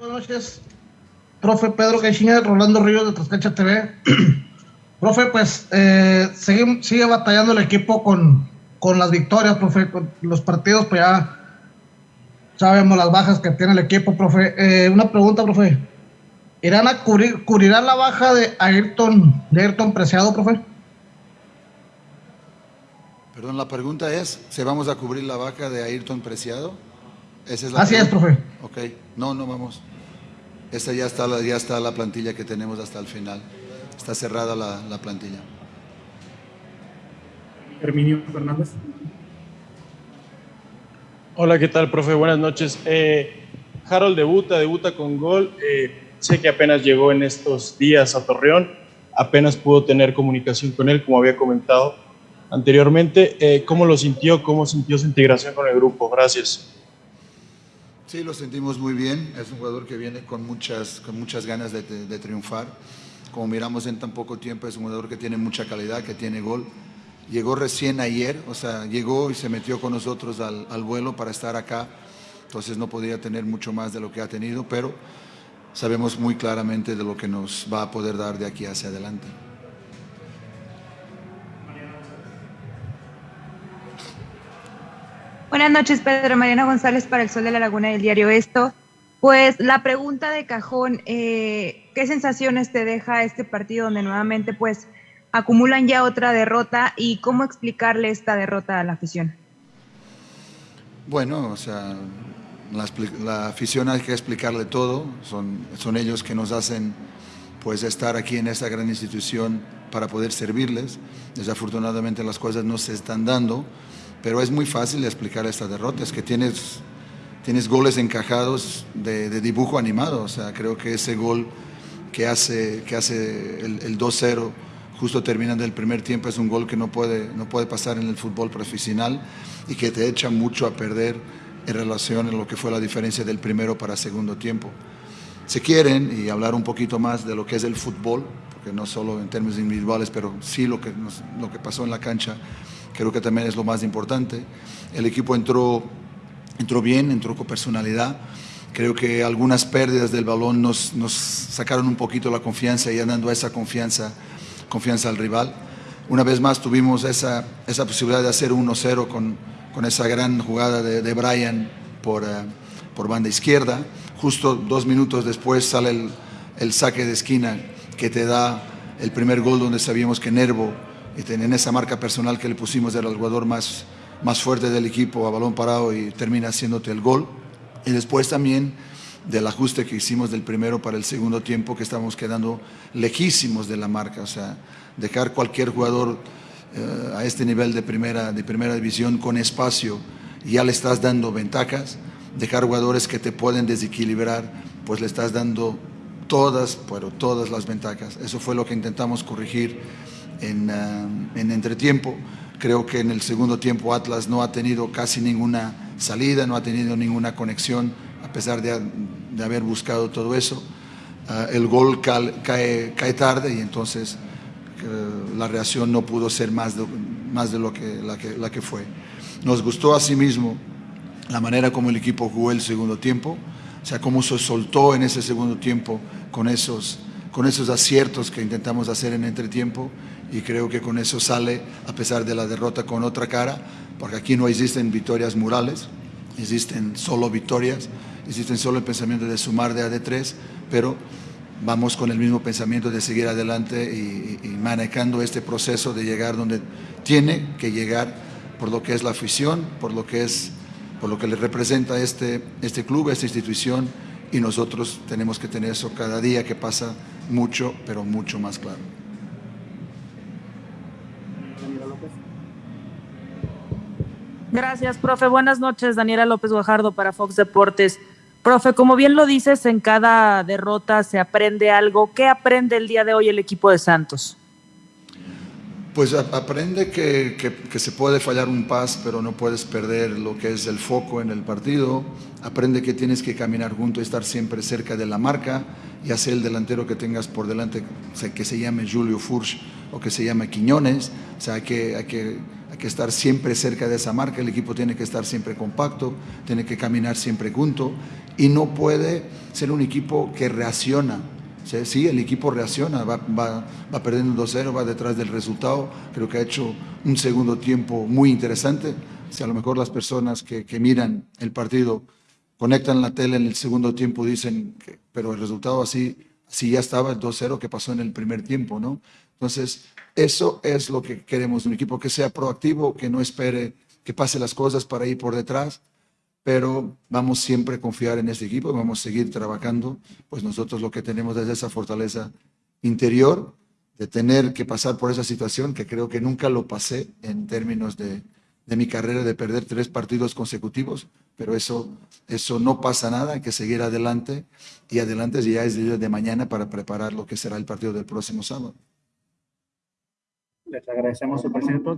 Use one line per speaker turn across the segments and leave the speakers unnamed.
Buenas noches, profe Pedro Caixinha, Rolando Ríos de Trascancha TV. profe, pues eh, sigue, sigue, batallando el equipo con, con las victorias, profe, con los partidos, pues ya sabemos las bajas que tiene el equipo, profe. Eh, una pregunta, profe. ¿Irán a cubrir, cubrirán la baja de Ayrton, de Ayrton Preciado, profe?
Perdón, la pregunta es, ¿se vamos a cubrir la baja de Ayrton Preciado?
¿Esa es la Así es, profe.
Ok, no, no vamos. Esta ya está, la, ya está la plantilla que tenemos hasta el final. Está cerrada la, la plantilla.
Herminio Fernández.
Hola, ¿qué tal, profe? Buenas noches. Eh, Harold debuta, debuta con gol. Eh, sé que apenas llegó en estos días a Torreón. Apenas pudo tener comunicación con él, como había comentado anteriormente. Eh, ¿Cómo lo sintió? ¿Cómo sintió su integración con el grupo? Gracias.
Sí, lo sentimos muy bien. Es un jugador que viene con muchas, con muchas ganas de, triunfar. Como miramos en tan poco tiempo, es un jugador que tiene mucha calidad, que tiene gol. Llegó recién ayer, o sea, llegó y se metió con nosotros al, al vuelo para estar acá. Entonces no podía tener mucho más de lo que ha tenido, pero sabemos muy claramente de lo que nos va a poder dar de aquí hacia adelante.
Buenas noches, Pedro Mariana González para el Sol de la Laguna del diario Esto. Pues la pregunta de cajón, eh, ¿qué sensaciones te deja este partido donde nuevamente pues acumulan ya otra derrota y cómo explicarle esta derrota a la afición?
Bueno, o sea, la, afición hay que explicarle todo, son, son ellos que nos hacen pues estar aquí en esta gran institución para poder servirles. Desafortunadamente las cosas no se están dando pero es muy fácil explicar esta derrota, es que tienes, tienes goles encajados de, dibujo animado, o sea, creo que ese gol que hace, que hace el, el 2-0 justo terminando el primer tiempo es un gol que no puede, no puede pasar en el fútbol profesional y que te echa mucho a perder en relación a lo que fue la diferencia del primero para segundo tiempo. Si quieren, y hablar un poquito más de lo que es el fútbol, porque no solo en términos individuales, pero sí lo que, lo que pasó en la cancha, creo que también es lo más importante. El equipo entró, entró bien, entró con personalidad. Creo que algunas pérdidas del balón nos, sacaron un poquito la confianza y dando esa confianza, confianza al rival. Una vez más tuvimos esa, esa posibilidad de hacer 1-0 con, con esa gran jugada de, Brian por, uh, por banda izquierda. Justo dos minutos después sale el, el saque de esquina que te da el primer gol donde sabíamos que Nervo y en esa marca personal que le pusimos era el jugador más, más fuerte del equipo a balón parado y termina haciéndote el gol. Y después también del ajuste que hicimos del primero para el segundo tiempo, que estamos quedando lejísimos de la marca, o sea, dejar cualquier jugador eh, a este nivel de primera, de primera división con espacio, ya le estás dando ventajas, dejar jugadores que te pueden desequilibrar, pues le estás dando todas, pero todas las ventajas. Eso fue lo que intentamos corregir en, uh, en entretiempo. Creo que en el segundo tiempo Atlas no ha tenido casi ninguna salida, no ha tenido ninguna conexión, a pesar de, de haber buscado todo eso. Uh, el gol cae, cae, tarde y entonces uh, la reacción no pudo ser más de, más de lo que la, que la que fue. Nos gustó asimismo la manera como el equipo jugó el segundo tiempo, o sea, cómo se soltó en ese segundo tiempo con esos, con esos aciertos que intentamos hacer en entretiempo y creo que con eso sale, a pesar de la derrota, con otra cara, porque aquí no existen victorias murales, existen solo victorias, existen solo el pensamiento de sumar de AD3, pero vamos con el mismo pensamiento de seguir adelante y, manejando este proceso de llegar donde tiene que llegar por lo que es la afición, por lo que es por lo que le representa este, este club, esta institución y nosotros tenemos que tener eso cada día que pasa mucho, pero mucho más claro.
Gracias, profe. Buenas noches, Daniela López Guajardo para Fox Deportes. Profe, como bien lo dices, en cada derrota se aprende algo. ¿Qué aprende el día de hoy el equipo de Santos?
Pues aprende que, se puede fallar un pas, pero no puedes perder lo que es el foco en el partido. Aprende que tienes que caminar junto y estar siempre cerca de la marca, ya sea el delantero que tengas por delante, que se llame Julio Furch o que se llame Quiñones. O sea, hay que que estar siempre cerca de esa marca, el equipo tiene que estar siempre compacto, tiene que caminar siempre junto y no puede ser un equipo que reacciona. Sí, el equipo reacciona, va, va, va perdiendo 2-0, va detrás del resultado. Creo que ha hecho un segundo tiempo muy interesante. Si a lo mejor las personas que, que miran el partido conectan la tele en el segundo tiempo, dicen, que, pero el resultado así, así ya estaba el 2-0 que pasó en el primer tiempo, ¿no? Entonces, eso es lo que queremos, un equipo que sea proactivo, que no espere que pase las cosas para ir por detrás, pero vamos siempre a confiar en este equipo, vamos a seguir trabajando, pues nosotros lo que tenemos es esa fortaleza interior de tener que pasar por esa situación que creo que nunca lo pasé en términos de, mi carrera de perder tres partidos consecutivos, pero eso, eso no pasa nada, hay que seguir adelante y adelante ya es día de mañana para preparar lo que será el partido del próximo sábado.
Les agradecemos su presencia.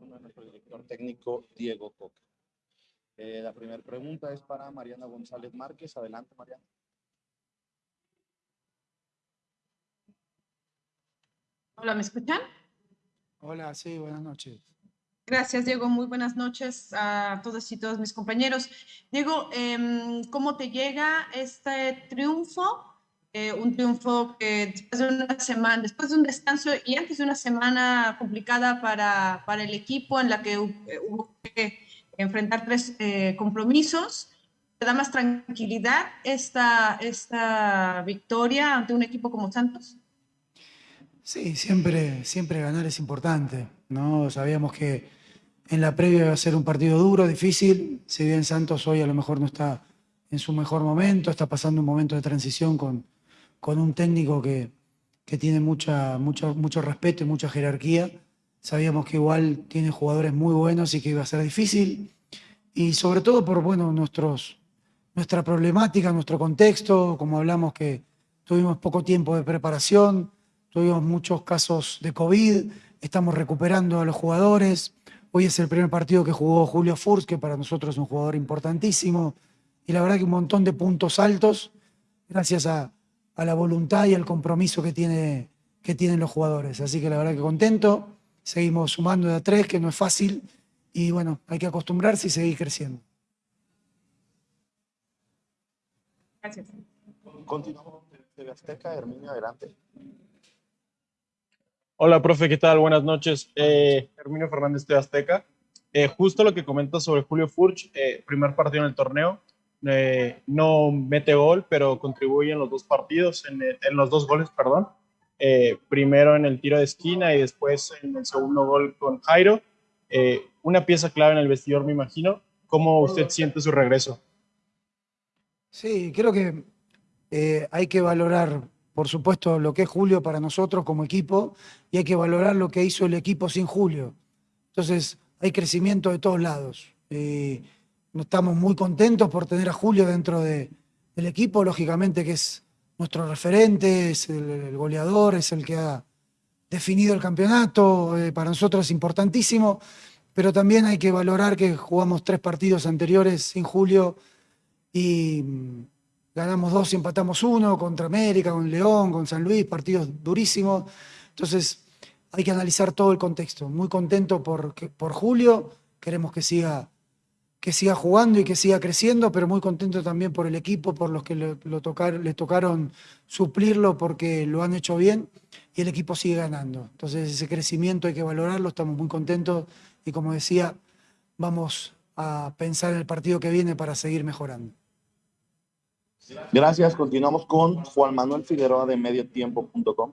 Turno de nuestro director técnico Diego Coca. Eh, la primera pregunta es para Mariana González Márquez. Adelante, Mariana.
Hola, ¿me escuchan?
Hola, sí, buenas noches.
Gracias, Diego. Muy buenas noches a todos y todos mis compañeros. Diego, em, ¿cómo te llega este triunfo? Eh, un triunfo que después de una semana, después de un descanso y antes de una semana complicada para, para el equipo en la que eh, hubo que enfrentar tres eh, compromisos, ¿te da más tranquilidad esta, esta victoria ante un equipo como Santos?
Sí, siempre, siempre ganar es importante, ¿no? Sabíamos que en la previa iba a ser un partido duro, difícil, si bien Santos hoy a lo mejor no está en su mejor momento, está pasando un momento de transición con, con un técnico que, que tiene mucha, mucho, respeto y mucha jerarquía. Sabíamos que igual tiene jugadores muy buenos y que iba a ser difícil. Y sobre todo por bueno, nuestros, nuestra problemática, nuestro contexto, como hablamos que tuvimos poco tiempo de preparación, Tuvimos muchos casos de COVID, estamos recuperando a los jugadores. Hoy es el primer partido que jugó Julio Furz, que para nosotros es un jugador importantísimo. Y la verdad que un montón de puntos altos, gracias a, la voluntad y al compromiso que, tiene, que tienen los jugadores. Así que la verdad que contento. Seguimos sumando de a tres, que no es fácil. Y bueno, hay que acostumbrarse y seguir creciendo.
Gracias. Continuamos de Azteca, Herminio, adelante.
Hola, profe, ¿qué tal? Buenas noches. Eh, Herminio Fernández de Azteca. Eh, justo lo que comenta sobre Julio Furch, eh, primer partido en el torneo, eh, no mete gol, pero contribuye en los dos partidos, en, en los dos goles, perdón. primero en el tiro de esquina y después en el segundo gol con Jairo. una pieza clave en el vestidor, me imagino. ¿Cómo usted siente su regreso?
Sí, creo que hay que valorar por supuesto, lo que es Julio para nosotros como equipo y hay que valorar lo que hizo el equipo sin Julio. Entonces, hay crecimiento de todos lados. Eh, estamos muy contentos por tener a Julio dentro del equipo, lógicamente que es nuestro referente, es el, goleador, es el que ha definido el campeonato, eh, para nosotros es importantísimo, pero también hay que valorar que jugamos tres partidos anteriores sin Julio y ganamos dos y empatamos uno contra América, con León, con San Luis, partidos durísimos. Entonces hay que analizar todo el contexto. Muy contento por, por Julio, queremos que siga, que siga jugando y que siga creciendo, pero muy contento también por el equipo, por los que le, lo tocar, le tocaron suplirlo porque lo han hecho bien y el equipo sigue ganando. Entonces ese crecimiento hay que valorarlo, estamos muy contentos y como decía, vamos a pensar en el partido que viene para seguir mejorando.
Gracias. Continuamos con Juan Manuel Figueroa de mediotiempo.com.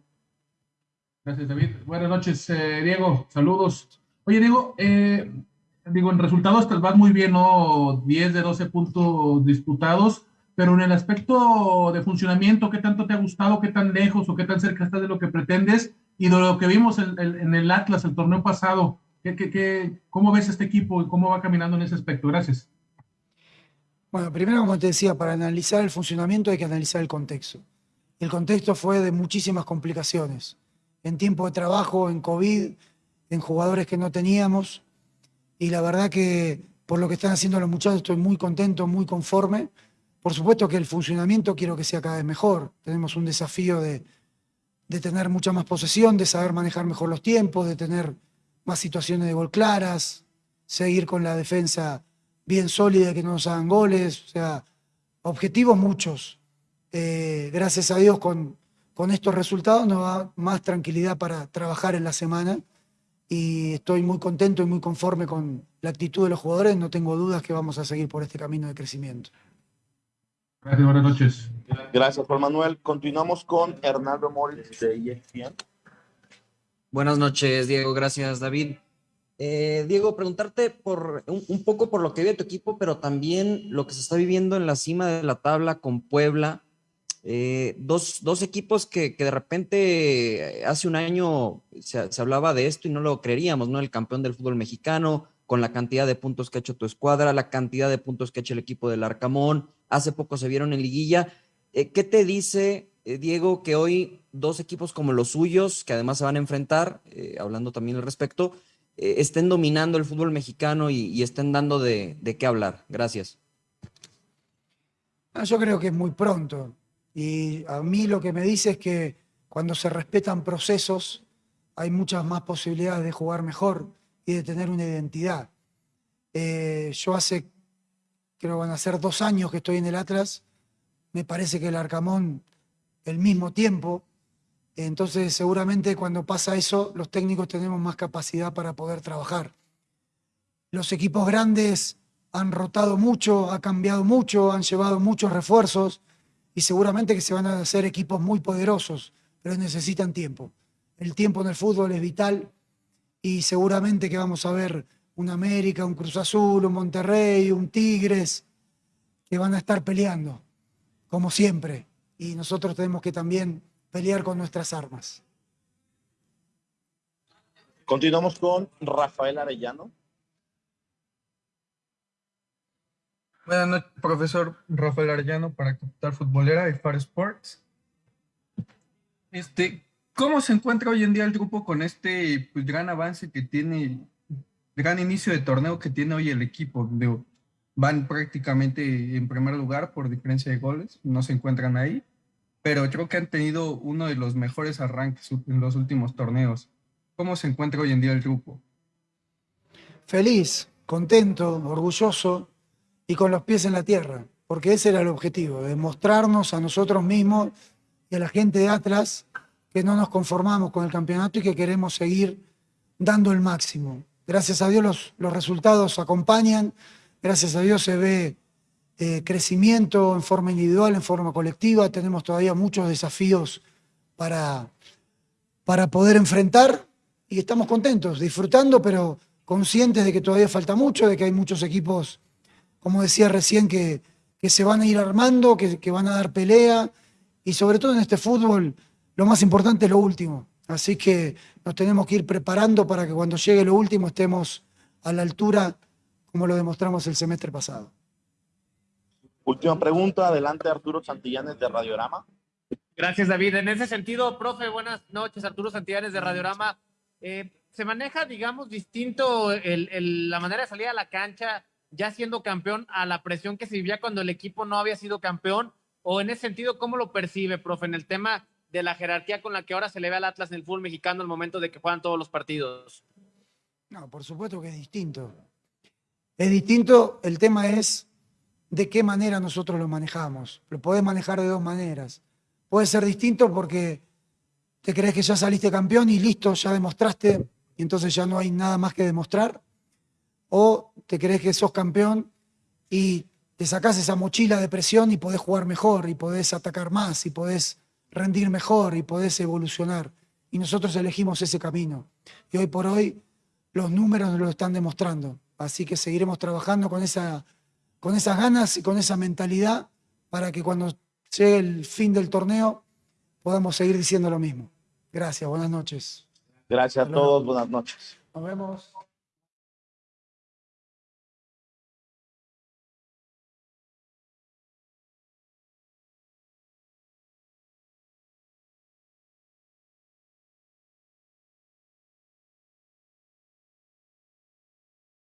Gracias, David. Buenas noches, eh, Diego. Saludos. Oye, Diego, eh, digo, en resultados tal vez muy bien, ¿no? 10 de 12 puntos disputados, pero en el aspecto de funcionamiento, ¿qué tanto te ha gustado? ¿Qué tan lejos o qué tan cerca estás de lo que pretendes? Y de lo que vimos en, en el Atlas, el torneo pasado, ¿qué, qué, qué, ¿cómo ves este equipo y cómo va caminando en ese aspecto? Gracias.
Bueno, primero, como te decía, para analizar el funcionamiento hay que analizar el contexto. El contexto fue de muchísimas complicaciones. En tiempo de trabajo, en COVID, en jugadores que no teníamos. Y la verdad que por lo que están haciendo los muchachos estoy muy contento, muy conforme. Por supuesto que el funcionamiento quiero que sea cada vez mejor. Tenemos un desafío de, de tener mucha más posesión, de saber manejar mejor los tiempos, de tener más situaciones de gol claras, seguir con la defensa bien sólida, que no nos hagan goles, o sea, objetivos muchos. Eh, gracias a Dios con, con estos resultados nos da más tranquilidad para trabajar en la semana y estoy muy contento y muy conforme con la actitud de los jugadores, no tengo dudas que vamos a seguir por este camino de crecimiento.
Gracias, buenas noches.
Gracias, Juan Manuel. Continuamos con Hernando Moritz de ESPN.
Buenas noches, Diego. Gracias, David. Eh, Diego, preguntarte por un, poco por lo que vive tu equipo, pero también lo que se está viviendo en la cima de la tabla con Puebla. Eh, dos, dos, equipos que, que, de repente hace un año se, se, hablaba de esto y no lo creeríamos, ¿no? El campeón del fútbol mexicano, con la cantidad de puntos que ha hecho tu escuadra, la cantidad de puntos que ha hecho el equipo del Arcamón, hace poco se vieron en liguilla. Eh, ¿Qué te dice, Diego, que hoy dos equipos como los suyos, que además se van a enfrentar, hablando también al respecto, eh, estén dominando el fútbol mexicano y, y estén dando de, de, qué hablar. Gracias.
Ah, yo creo que es muy pronto. Y a mí lo que me dice es que cuando se respetan procesos, hay muchas más posibilidades de jugar mejor y de tener una identidad. Eh, yo hace, creo van a ser dos años que estoy en el Atlas, me parece que el Arcamón el mismo tiempo, entonces seguramente cuando pasa eso los técnicos tenemos más capacidad para poder trabajar. Los equipos grandes han rotado mucho, ha cambiado mucho, han llevado muchos refuerzos y seguramente que se van a hacer equipos muy poderosos, pero necesitan tiempo. El tiempo en el fútbol es vital y seguramente que vamos a ver un América, un Cruz Azul, un Monterrey, un Tigres, que van a estar peleando, como siempre. Y nosotros tenemos que también pelear con nuestras armas.
Continuamos con Rafael Arellano.
Buenas noches, profesor Rafael Arellano para Capital Futbolera y Far Sports. Este, ¿Cómo se encuentra hoy en día el grupo con este pues, gran avance que tiene, gran inicio de torneo que tiene hoy el equipo? van prácticamente en primer lugar por diferencia de goles, no se encuentran ahí, pero creo que han tenido uno de los mejores arranques en los últimos torneos. ¿Cómo se encuentra hoy en día el grupo?
Feliz, contento, orgulloso y con los pies en la tierra, porque ese era el objetivo, demostrarnos a nosotros mismos y a la gente de Atlas que no nos conformamos con el campeonato y que queremos seguir dando el máximo. Gracias a Dios los, los resultados acompañan, gracias a Dios se ve eh, crecimiento en forma individual, en forma colectiva, tenemos todavía muchos desafíos para, para poder enfrentar y estamos contentos, disfrutando, pero conscientes de que todavía falta mucho, de que hay muchos equipos, como decía recién, que, que se van a ir armando, que, que van a dar pelea y sobre todo en este fútbol lo más importante es lo último. Así que nos tenemos que ir preparando para que cuando llegue lo último estemos a la altura como lo demostramos el semestre pasado.
Última pregunta, adelante Arturo Santillanes de Radiorama.
Gracias David. En ese sentido, profe, buenas noches, Arturo Santillanes de Radiorama. Eh, ¿Se maneja, digamos, distinto el, el, la manera de salir a la cancha ya siendo campeón a la presión que se vivía cuando el equipo no había sido campeón? O en ese sentido, ¿cómo lo percibe, profe, en el tema de la jerarquía con la que ahora se le ve al Atlas en el fútbol mexicano al momento de que juegan todos los partidos?
No, por supuesto que es distinto. Es distinto, el tema es de qué manera nosotros lo manejamos. Lo podés manejar de dos maneras. Puede ser distinto porque te crees que ya saliste campeón y listo, ya demostraste y entonces ya no hay nada más que demostrar. O te crees que sos campeón y te sacás esa mochila de presión y podés jugar mejor y podés atacar más y podés rendir mejor y podés evolucionar. Y nosotros elegimos ese camino. Y hoy por hoy los números nos lo están demostrando. Así que seguiremos trabajando con, esa, con esas ganas y con esa mentalidad para que cuando llegue el fin del torneo podamos seguir diciendo lo mismo. Gracias, buenas noches.
Gracias a todos, buenas noches.
Nos vemos.